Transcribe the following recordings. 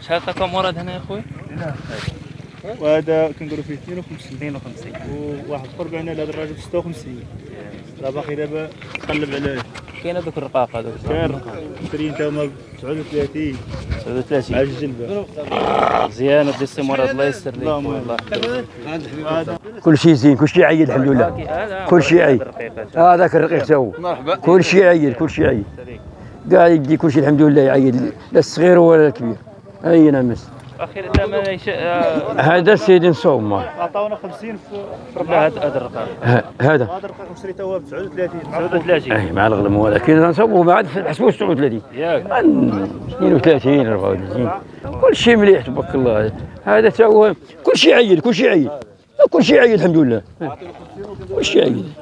شحال مراد هنا يا خويا وهذا كنقولوا فيه 52 52 وواحد قرب عنا لهذا الراجل 56 راه باقي دابا تقلب عليه. كاين هذوك الرقاق هذوك كان شري انت هما ب 39 39 على الجلبه مزيان ودي السي مراد الله يسر لك هذا. كل شيء زين كل شيء عيد الحمد لله. هذا كل شيء عيد. الرقيقات. هذاك الرقيق تو مرحبا. كل شيء عيد كل شيء عيد. قاعد يدي كل شيء الحمد لله يعيد لا الصغير ولا الكبير. أي نمس. ثمن يش... آه، هذا السيد نصوم. عطاونا 50 في لا هذا هذا الرقاق ه- هذا. هذا الرقيق شريته هو ب 39 39 أي مع الغلم ولكن نصوموا ما عاد حسبوا 39 ياك. 32 34 كل شيء مليح تبارك الله. هذا تا هو كل شيء عيد كل شيء عيد. كل شيء عيد الحمد لله. كل شيء عيد.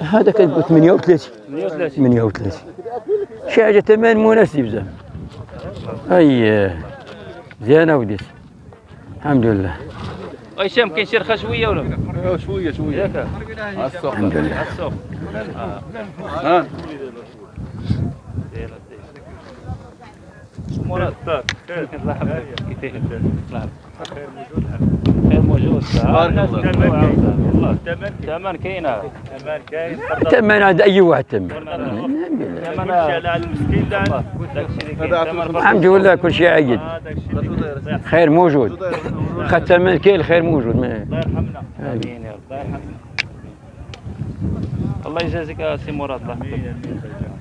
هذا كان 38 38 38 شي حاجة ثمن مناسب زعما. أي زينة وديت. الحمد لله. هشام كاين شي رخا شوية ولا؟ شوية شوية. ياك. الحمد لله. السوق ها؟ مراد. الله يحفظك خير موجود. بارك الله. الثمن كاين كمان كاين ثمن عند أي واحد ثمن الحمد لله كل شيء عيد خير موجود. خد ثمن كاين الخير موجود. ما- الله يرحمنا. آمين. يا رب. الله يجازيك يا سي مراد. الله يحفظك